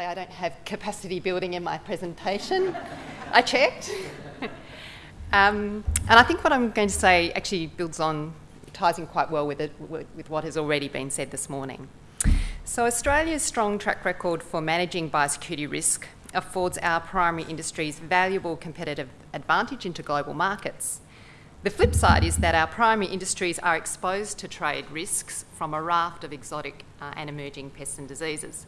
say I don't have capacity building in my presentation. I checked. um, and I think what I'm going to say actually builds on, ties in quite well with, it, with what has already been said this morning. So Australia's strong track record for managing biosecurity risk affords our primary industries valuable competitive advantage into global markets. The flip side is that our primary industries are exposed to trade risks from a raft of exotic uh, and emerging pests and diseases.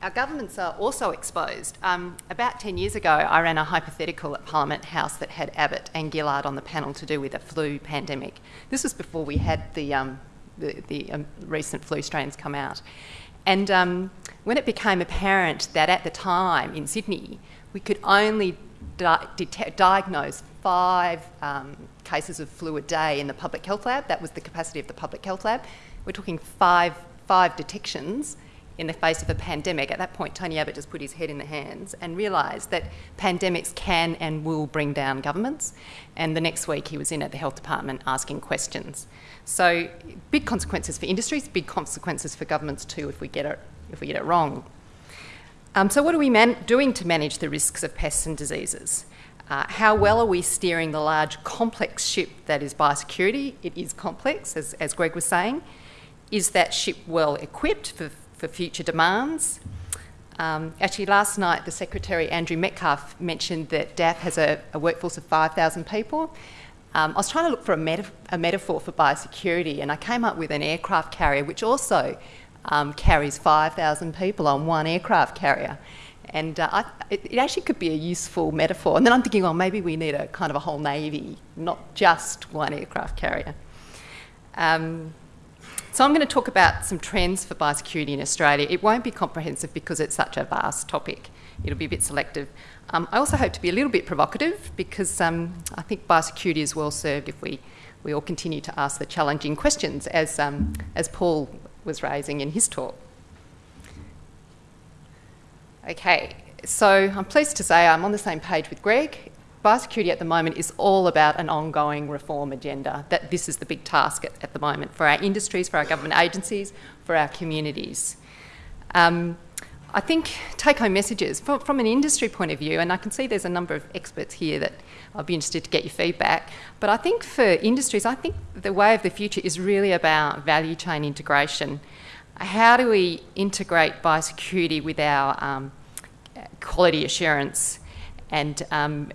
Our governments are also exposed. Um, about 10 years ago, I ran a hypothetical at Parliament House that had Abbott and Gillard on the panel to do with a flu pandemic. This was before we had the, um, the, the um, recent flu strains come out. And um, when it became apparent that at the time in Sydney, we could only di diagnose five um, cases of flu a day in the public health lab. That was the capacity of the public health lab. We're talking five, five detections in the face of a pandemic. At that point, Tony Abbott just put his head in the hands and realised that pandemics can and will bring down governments. And the next week, he was in at the health department asking questions. So, big consequences for industries, big consequences for governments too if we get it, if we get it wrong. Um, so, what are we doing to manage the risks of pests and diseases? Uh, how well are we steering the large complex ship that is biosecurity? It is complex, as, as Greg was saying. Is that ship well equipped for, for future demands? Um, actually, last night, the Secretary, Andrew Metcalfe, mentioned that DAFF has a, a workforce of 5,000 people. Um, I was trying to look for a, a, metaphor for biosecurity, and I came up with an aircraft carrier which also um, carries 5,000 people on one aircraft carrier. And uh, I, it, it, actually could be a useful metaphor. And then I'm thinking, well, maybe we need a kind of a whole navy, not just one aircraft carrier. Um, so I'm going to talk about some trends for biosecurity in Australia. It won't be comprehensive because it's such a vast topic. It'll be a bit selective. Um, I also hope to be a little bit provocative because um, I think biosecurity is well served if we, we all continue to ask the challenging questions as, um, as Paul was raising in his talk. Okay, so I'm pleased to say I'm on the same page with Greg. Biosecurity at the moment is all about an ongoing reform agenda. That this is the big task at, at the moment for our industries, for our government agencies, for our communities. Um, I think take-home messages from, from, an industry point of view, and I can see there's a number of experts here that I'd be interested to get your feedback. But I think for industries, I think the way of the future is really about value chain integration. How do we integrate biosecurity with our um, quality assurance and, um,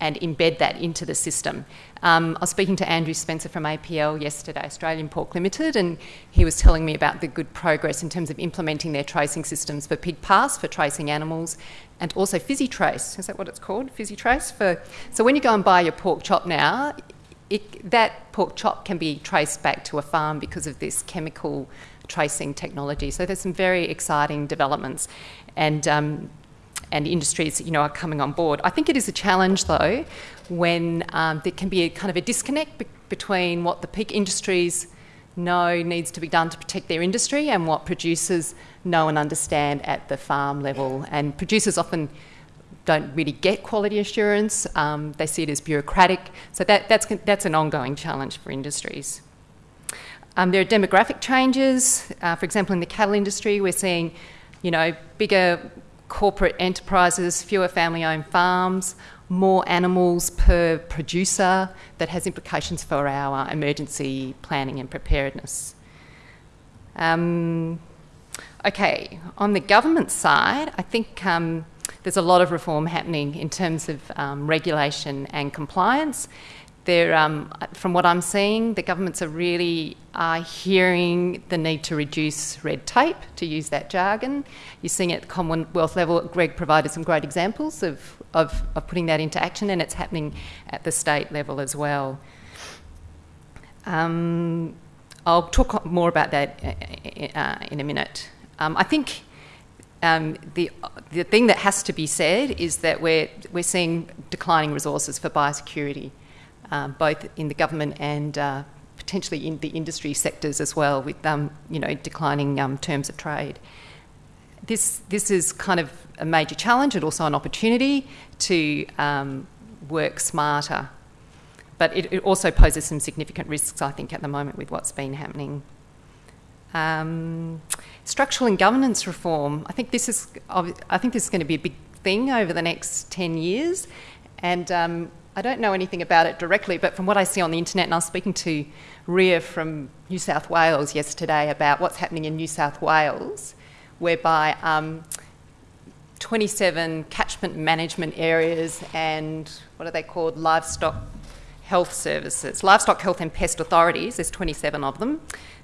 and embed that into the system. Um, I was speaking to Andrew Spencer from APL yesterday, Australian Pork Limited, and he was telling me about the good progress in terms of implementing their tracing systems for PigPass for tracing animals, and also PhysiTrace. Is that what it's called? PhysiTrace for. So when you go and buy your pork chop now, it, that pork chop can be traced back to a farm because of this chemical tracing technology. So there's some very exciting developments, and um, and industries, you know, are coming on board. I think it is a challenge, though, when um, there can be a kind of a disconnect be between what the peak industries know needs to be done to protect their industry and what producers know and understand at the farm level. And producers often don't really get quality assurance. Um, they see it as bureaucratic. So that, that's, that's an ongoing challenge for industries. Um, there are demographic changes. Uh, for example, in the cattle industry, we're seeing, you know, bigger corporate enterprises, fewer family owned farms, more animals per producer that has implications for our emergency planning and preparedness. Um, okay, on the government side, I think um, there's a lot of reform happening in terms of um, regulation and compliance. There, um, from what I'm seeing, the governments are really uh, hearing the need to reduce red tape, to use that jargon. You're seeing at the Commonwealth level. Greg provided some great examples of, of, of putting that into action, and it's happening at the state level as well. Um, I'll talk more about that uh, uh in a minute. Um, I think um, the, the thing that has to be said is that we're, we're seeing declining resources for biosecurity um, both in the government and uh, potentially in the industry sectors as well, with um, you know declining um, terms of trade. This this is kind of a major challenge and also an opportunity to um, work smarter, but it, it, also poses some significant risks, I think, at the moment with what's been happening. Um, structural and governance reform. I think this is. I think this is going to be a big thing over the next ten years, and um, I don't know anything about it directly, but from what I see on the internet, and I was speaking to Ria from New South Wales yesterday about what's happening in New South Wales, whereby um, 27 catchment management areas and what are they called? Livestock health services, livestock health and pest authorities, there's 27 of them.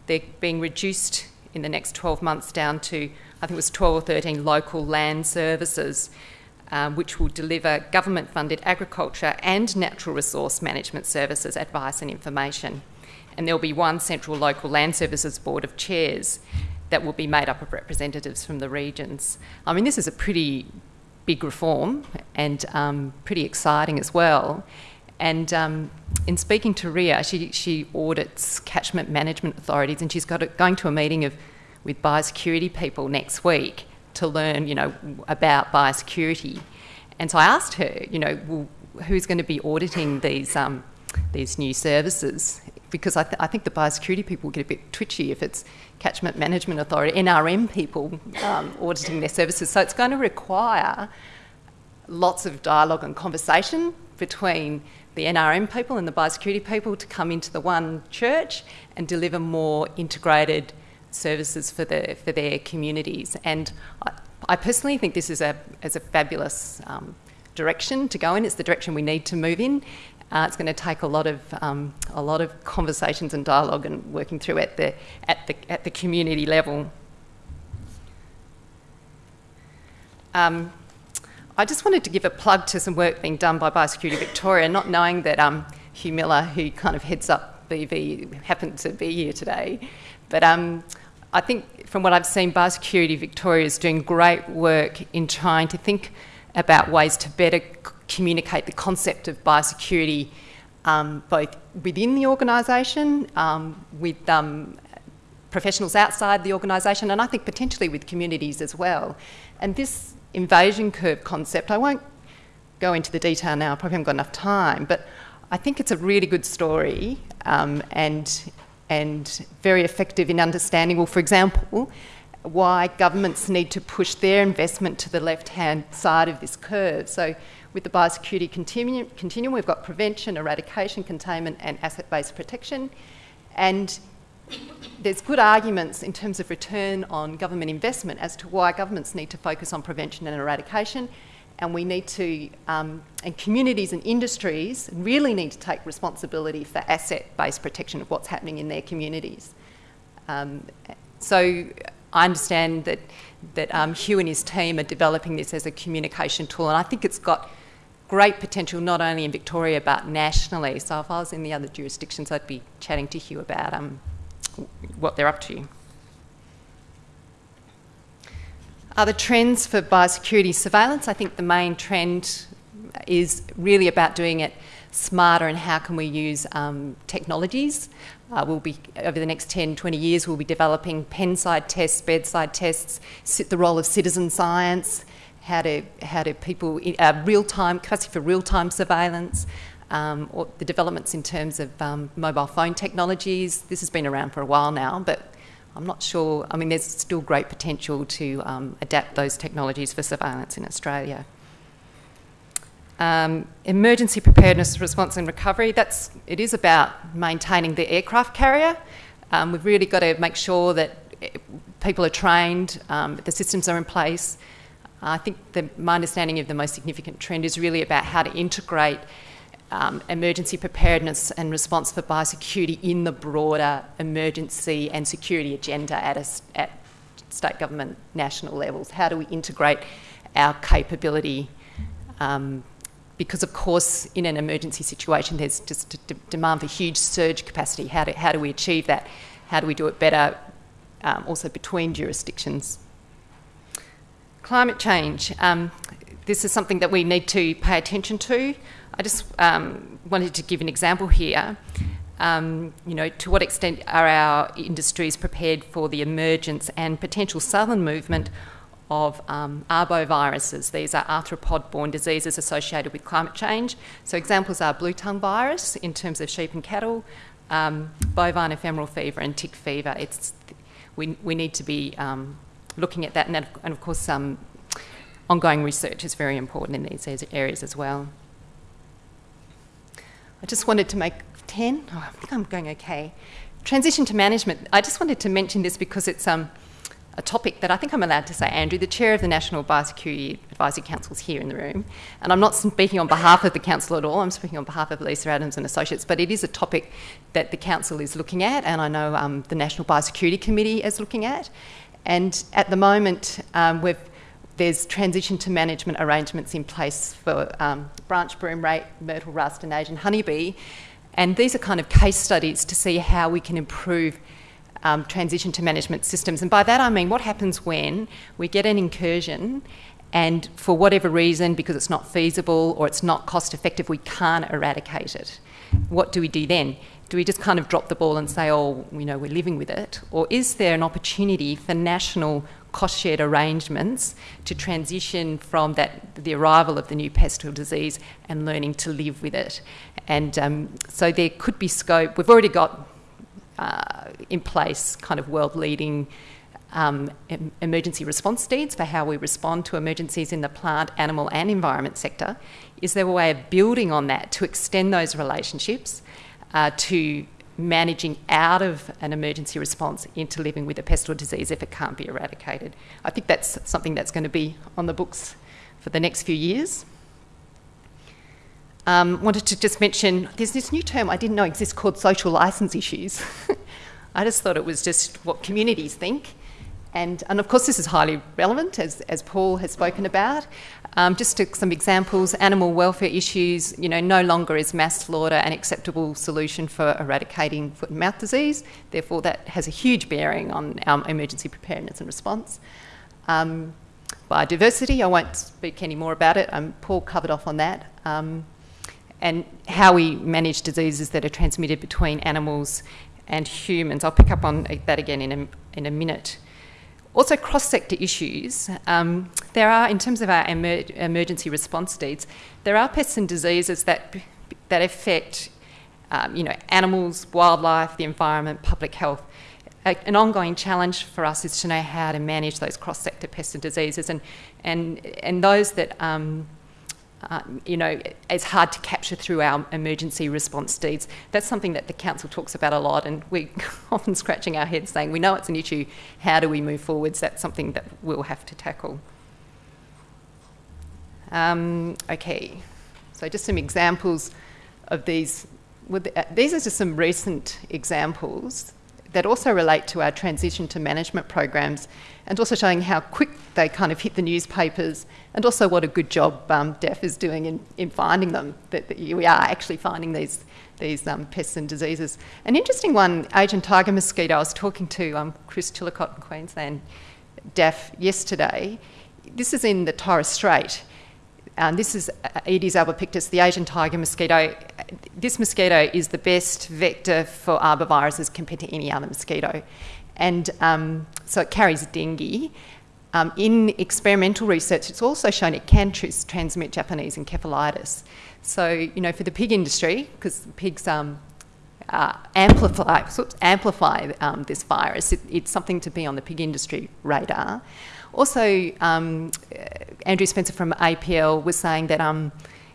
They're being reduced in the next 12 months down to, I think it was 12 or 13 local land services, um, which will deliver government funded agriculture and natural resource management services, advice and information. And there'll be one central local land services board of chairs that will be made up of representatives from the regions. I mean, this is a pretty big reform and um, pretty exciting as well. And um, in speaking to Ria, she, she audits catchment management authorities and she's got a, going to a meeting of, with biosecurity people next week to learn, you know, about biosecurity. And so I asked her, you know, well, who's going to be auditing these, um, these new services? Because I, th- I think the biosecurity people get a bit twitchy if it's Catchment Management Authority, NRM people um, auditing their services. So it's going to require lots of dialogue and conversation between the NRM people and the biosecurity people to come into the one church and deliver more integrated services for, the, for their communities. And I, I personally think this is a, is a fabulous um, direction to go in. It's the direction we need to move in. Uh, it's going to take a lot of um, a lot of conversations and dialogue and working through at the at the at the community level. Um, I just wanted to give a plug to some work being done by Biosecurity Victoria, not knowing that um, Hugh Miller, who kind of heads up BV, happened to be here today. But um, I think from what I've seen, Biosecurity Victoria is doing great work in trying to think about ways to better communicate the concept of biosecurity um, both within the organisation, um, with um, professionals outside the organisation, and I think potentially with communities as well. And this invasion curve concept, I won't go into the detail now, I probably haven't got enough time, but I think it's a really good story um, and, and very effective in understanding, well, for example, why governments need to push their investment to the left hand side of this curve. So, with the biosecurity continuum, continuum we've got prevention, eradication, containment, and asset based protection. And there's good arguments in terms of return on government investment as to why governments need to focus on prevention and eradication. And we need to, um, and communities and industries really need to take responsibility for asset based protection of what's happening in their communities. Um, so I understand that, that um, Hugh and his team are developing this as a communication tool, and I think it's got great potential not only in Victoria but nationally. So if I was in the other jurisdictions, I'd be chatting to Hugh about um, what they're up to. Other trends for biosecurity surveillance, I think the main trend is really about doing it smarter and how can we use um, technologies. Uh, we'll be, over the next 10, 20 years, we'll be developing pen-side tests, bedside tests, the role of citizen science, how do, how do people, uh, real-time, capacity for real-time surveillance, um, or the developments in terms of um, mobile phone technologies. This has been around for a while now, but I'm not sure. I mean, there's still great potential to um, adapt those technologies for surveillance in Australia. Um, emergency preparedness, response, and recovery. That's it is about maintaining the aircraft carrier. Um, we've really got to make sure that eh, people are trained, um, the systems are in place. I think the, my understanding of the most significant trend is really about how to integrate um, emergency preparedness and response for biosecurity in the broader emergency and security agenda at, a, at state government national levels. How do we integrate our capability? Um, because, of course, in an emergency situation, there's just a demand for huge surge capacity. How do, how do we achieve that? How do we do it better um, also between jurisdictions? Climate change. Um, this is something that we need to pay attention to. I just um, wanted to give an example here. Um, you know, to what extent are our industries prepared for the emergence and potential southern movement of um, arboviruses? These are arthropod-borne diseases associated with climate change. So examples are blue tongue virus in terms of sheep and cattle, um, bovine ephemeral fever and tick fever. It's we, we need to be um, looking at that. And, that, and of course, um, ongoing research is very important in these areas as well. I just wanted to make 10. Oh, I think I'm going okay. Transition to management. I just wanted to mention this because it's um, a topic that I think I'm allowed to say. Andrew, the chair of the National Biosecurity Advisory Council, is here in the room. And I'm not speaking on behalf of the council at all, I'm speaking on behalf of Lisa Adams and Associates. But it is a topic that the council is looking at, and I know um, the National Biosecurity Committee is looking at. And at the moment, um, there's transition to management arrangements in place for um, branched broomrape, myrtle rust, and Asian honeybee. And these are kind of case studies to see how we can improve um, transition to management systems. And by that I mean what happens when we get an incursion and for whatever reason, because it's not feasible or it's not cost effective, we can't eradicate it. What do we do then? Do we just kind of drop the ball and say, oh, you know, we're living with it? Or is there an opportunity for national cost shared arrangements to transition from that the arrival of the new pest or disease and learning to live with it. And um, so there could be scope. We've already got uh, in place kind of world leading um, emergency response deeds for how we respond to emergencies in the plant, animal, and environment sector. Is there a way of building on that to extend those relationships uh, to managing out of an emergency response into living with a pest or disease if it can't be eradicated. I think that's something that's going to be on the books for the next few years. Um, wanted to just mention there's this new term I didn't know exists called social license issues. I just thought it was just what communities think. And, and of course, this is highly relevant, as, as Paul has spoken about. Um, just some examples, animal welfare issues, you know, no longer is mass slaughter an acceptable solution for eradicating foot and mouth disease. Therefore, that has a huge bearing on our emergency preparedness and response. Um, biodiversity, I won't speak any more about it. Um, Paul covered off on that. Um, and how we manage diseases that are transmitted between animals and humans. I'll pick up on that again in a, in a minute. Also, cross-sector issues. Um, there are, in terms of our emer emergency response needs, there are pests and diseases that that affect, um, you know, animals, wildlife, the environment, public health. A, an ongoing challenge for us is to know how to manage those cross-sector pests and diseases, and and and those that um, uh, you know, it's hard to capture through our emergency response deeds. That's something that the council talks about a lot, and we're often scratching our heads saying, we know it's an issue, how do we move forwards? That's something that we'll have to tackle. Um, okay, so just some examples of these. These are just some recent examples that also relate to our transition to management programs and also showing how quick they kind of hit the newspapers and also what a good job um, DAFF is doing in, in finding them, that, that we are actually finding these, these um, pests and diseases. An interesting one, Asian tiger mosquito, I was talking to um, Chris Chillicott in Queensland DAFF yesterday. This is in the Torres Strait. Um, this is Aedes albopictus, the Asian tiger mosquito. This mosquito is the best vector for arboviruses compared to any other mosquito. And um, so it carries dengue. Um, in experimental research, it's also shown it can tr transmit Japanese encephalitis. So, you know, for the pig industry, because pigs um, uh, amplify, amplify um, this virus, it, it's something to be on the pig industry radar. Also, um, Andrew Spencer from APL was saying that um,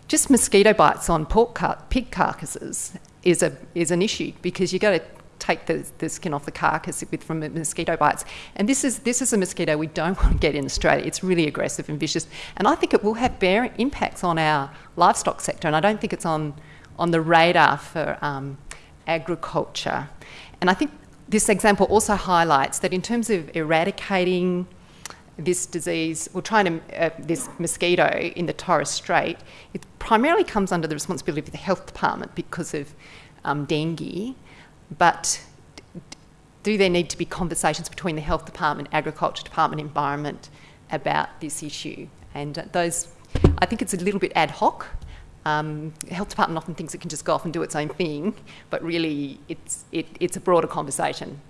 just mosquito bites on pork car pig carcasses is a is an issue because you've got to take the, the skin off the carcass with, from mosquito bites. And this is, this is a mosquito we don't want to get in Australia. It's really aggressive and vicious. And I think it will have bear impacts on our livestock sector. And I don't think it's on, on the radar for um, agriculture. And I think this example also highlights that in terms of eradicating this disease, or trying to, uh, this mosquito in the Torres Strait, it primarily comes under the responsibility of the health department because of um, dengue. But do there need to be conversations between the health department, agriculture department, environment about this issue? And uh, those, I think it's a little bit ad hoc. Um, the health department often thinks it can just go off and do its own thing, but really it's, it, it's a broader conversation.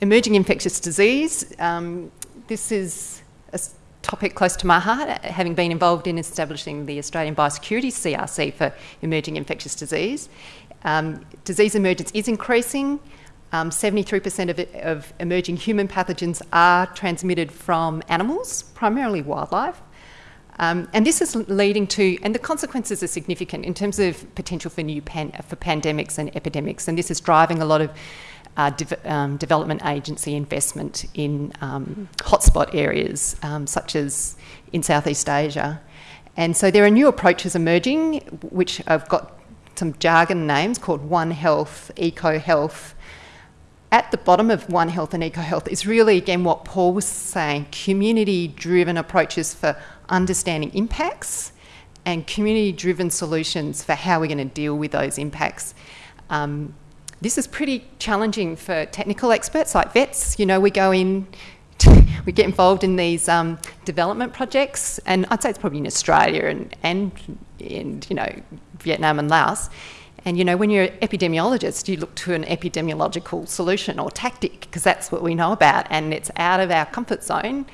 Emerging infectious disease. Um, this is a, topic close to my heart, having been involved in establishing the Australian Biosecurity CRC for emerging infectious disease. Um, disease emergence is increasing. 73% um, of, of emerging human pathogens are transmitted from animals, primarily wildlife. Um, and this is leading to, and the consequences are significant in terms of potential for new pan, for pandemics and epidemics. And this is driving a lot of uh, um, development agency investment in um, hotspot areas, um, such as in Southeast Asia. And so there are new approaches emerging, which I've got some jargon names called One Health, Eco Health. At the bottom of One Health and Eco Health is really, again, what Paul was saying community driven approaches for understanding impacts and community driven solutions for how we're going to deal with those impacts. Um, this is pretty challenging for technical experts like vets. You know, we go in, we get involved in these um, development projects, and I'd say it's probably in Australia and, and in, you know, Vietnam and Laos. And you know, when you're an epidemiologist, you look to an epidemiological solution or tactic because that's what we know about, and it's out of our comfort zone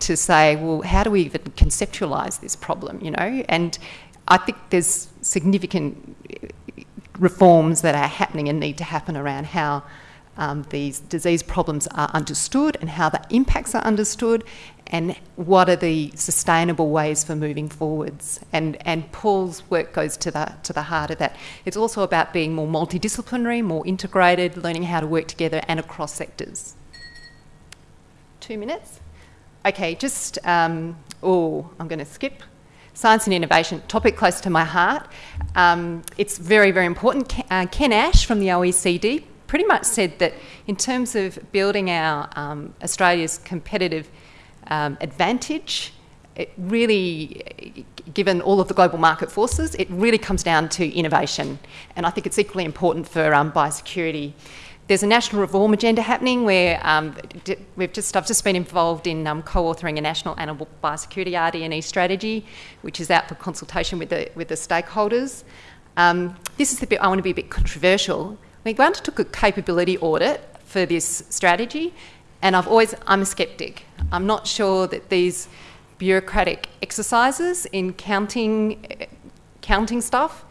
to say, well, how do we even conceptualise this problem? You know, and I think there's significant reforms that are happening and need to happen around how um, these disease problems are understood and how the impacts are understood and what are the sustainable ways for moving forwards. And, and Paul's work goes to the, to the heart of that. It's also about being more multidisciplinary, more integrated, learning how to work together and across sectors. Two minutes. Okay, just, um, oh, I'm going to skip science and innovation, topic close to my heart. Um, it's very, very important. Uh, Ken Ash from the OECD pretty much said that in terms of building our um, Australia's competitive um, advantage, it really, given all of the global market forces, it really comes down to innovation. And I think it's equally important for um, biosecurity. There's a national reform agenda happening where um, we've just, I've just been involved in um, co-authoring a national animal biosecurity RD&E strategy, which is out for consultation with the, with the stakeholders. Um, this is the bit I want to be a bit controversial. We undertook a capability audit for this strategy, and I've always, I'm a skeptic. I'm not sure that these bureaucratic exercises in counting, counting stuff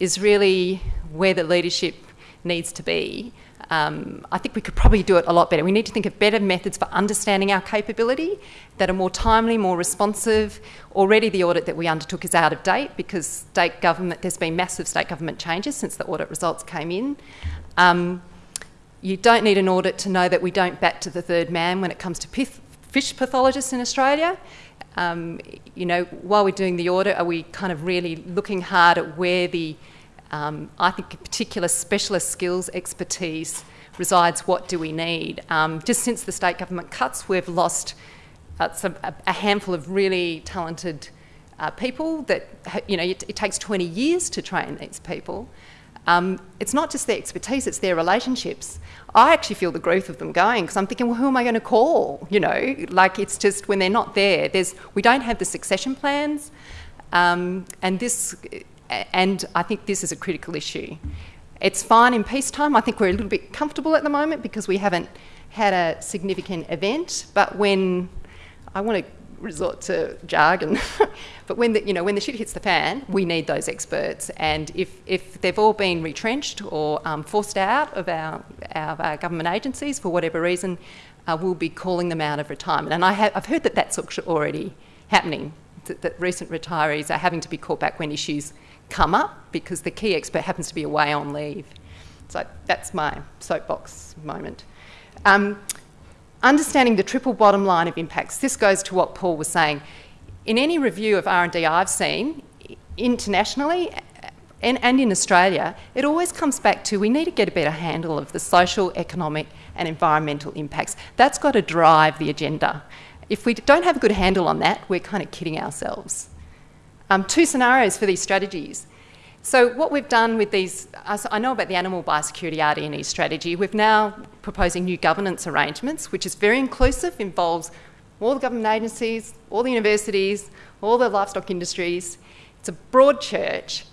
is really where the leadership needs to be. Um, I think we could probably do it a lot better. We need to think of better methods for understanding our capability that are more timely, more responsive. Already the audit that we undertook is out of date because state government, there's been massive state government changes since the audit results came in. Um, you don't need an audit to know that we don't bat to the third man when it comes to fish pathologists in Australia. Um, you know, while we're doing the audit, are we kind of really looking hard at where the um, I think particular specialist skills expertise resides. What do we need? Um, just since the state government cuts, we've lost uh, some, a, a, handful of really talented uh, people that, you know, it, it, takes 20 years to train these people. Um, it's not just their expertise, it's their relationships. I actually feel the growth of them going because I'm thinking, well, who am I going to call? You know, like it's just when they're not there, there's, we don't have the succession plans. Um, and this and I think this is a critical issue. It's fine in peacetime. I think we're a little bit comfortable at the moment because we haven't had a significant event. But when I want to resort to jargon, but when the, you know when the shit hits the fan, we need those experts. And if, if they've all been retrenched or um, forced out of our, our, our, government agencies for whatever reason, uh, we'll be calling them out of retirement. And I have, I've heard that that's already happening. That, that recent retirees are having to be called back when issues come up because the key expert happens to be away on leave. So that's my soapbox moment. Um, understanding the triple bottom line of impacts. This goes to what Paul was saying. In any review of R&D I've seen, internationally and, and in Australia, it always comes back to we need to get a better handle of the social, economic and environmental impacts. That's got to drive the agenda. If we don't have a good handle on that, we're kind of kidding ourselves um, two scenarios for these strategies. So what we've done with these, I know about the animal biosecurity RD&E strategy, we're now proposing new governance arrangements, which is very inclusive, involves all the government agencies, all the universities, all the livestock industries. It's a broad church.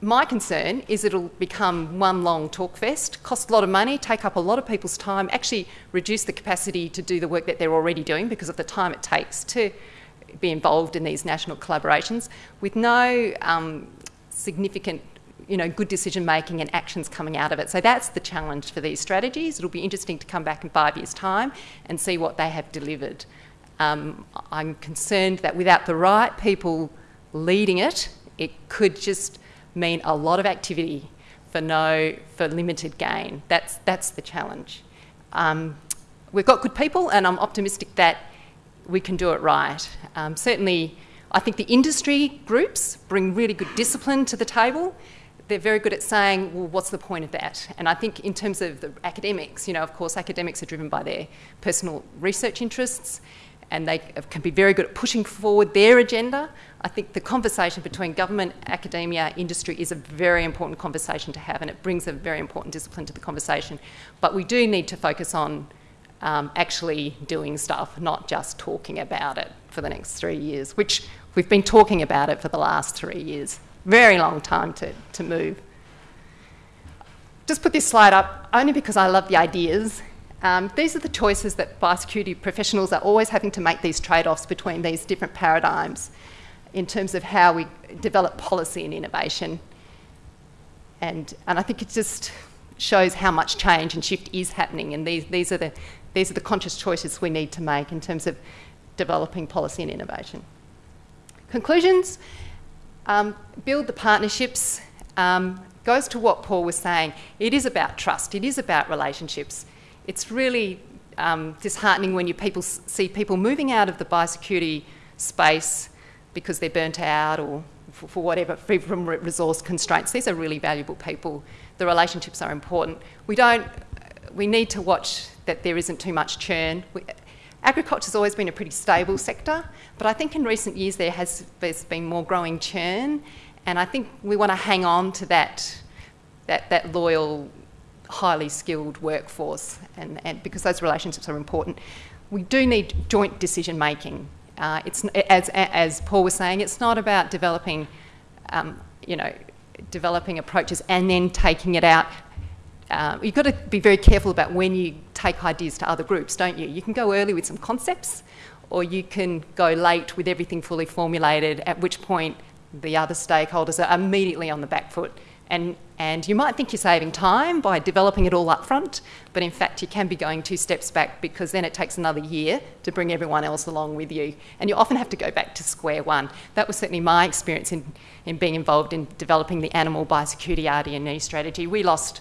My concern is it'll become one long talk fest, cost a lot of money, take up a lot of people's time, actually reduce the capacity to do the work that they're already doing because of the time it takes to be involved in these national collaborations with no um, significant you know, good decision making and actions coming out of it. So that's the challenge for these strategies. It'll be interesting to come back in five years' time and see what they have delivered. Um, I'm concerned that without the right people leading it, it could just mean a lot of activity for no for limited gain. That's that's the challenge. Um, we've got good people, and I'm optimistic that we can do it right. Um, certainly, I think the industry groups bring really good discipline to the table. They're very good at saying, well, what's the point of that? And I think in terms of the academics, you know, of course, academics are driven by their personal research interests and they can be very good at pushing forward their agenda. I think the conversation between government, academia, industry is a very important conversation to have, and it brings a very important discipline to the conversation. But we do need to focus on um, actually doing stuff, not just talking about it for the next three years, which we've been talking about it for the last three years. Very long time to, to move. Just put this slide up only because I love the ideas um, these are the choices that biosecurity professionals are always having to make these trade-offs between these different paradigms in terms of how we develop policy and innovation. And, and I think it just shows how much change and shift is happening and these, these, are the, these are the conscious choices we need to make in terms of developing policy and innovation. Conclusions, um, build the partnerships, um, goes to what Paul was saying. It is about trust, it is about relationships it's really um, disheartening when you people see people moving out of the biosecurity space because they're burnt out or for, for whatever, from resource constraints. These are really valuable people. The relationships are important. We don't, we need to watch that there isn't too much churn. Agriculture has always been a pretty stable sector, but I think in recent years there has there's been more growing churn, and I think we want to hang on to that, that, that loyal highly skilled workforce, and, and because those relationships are important. We do need joint decision making. Uh, it's as as Paul was saying, it's not about developing, um, you know, developing approaches and then taking it out. Uh, you've got to be very careful about when you take ideas to other groups, don't you? You can go early with some concepts, or you can go late with everything fully formulated. At which point, the other stakeholders are immediately on the back foot and, and you might think you're saving time by developing it all up front, but in fact you can be going two steps back because then it takes another year to bring everyone else along with you. And you often have to go back to square one. That was certainly my experience in, in being involved in developing the animal biosecurity RD&E strategy. We lost,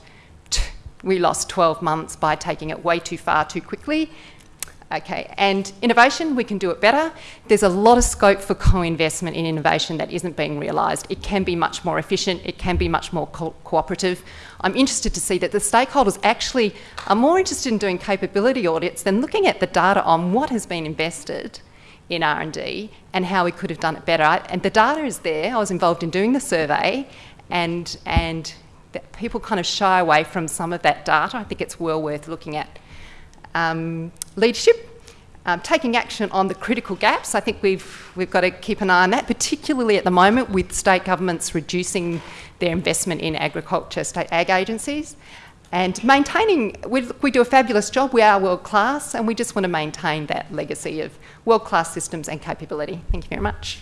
we lost 12 months by taking it way too far too quickly Okay, and innovation, we can do it better. There's a lot of scope for co-investment in innovation that isn't being realised. It can be much more efficient, it can be much more co cooperative. I'm interested to see that the stakeholders actually are more interested in doing capability audits than looking at the data on what has been invested in R&D and how we could have done it better. And the data is there. I was involved in doing the survey and, and people kind of shy away from some of that data. I think it's well worth looking at um, leadership, um, taking action on the critical gaps. I think we've, we've got to keep an eye on that, particularly at the moment with state governments reducing their investment in agriculture, state ag agencies. And maintaining, we, we do a fabulous job, we are world class, and we just want to maintain that legacy of world class systems and capability. Thank you very much.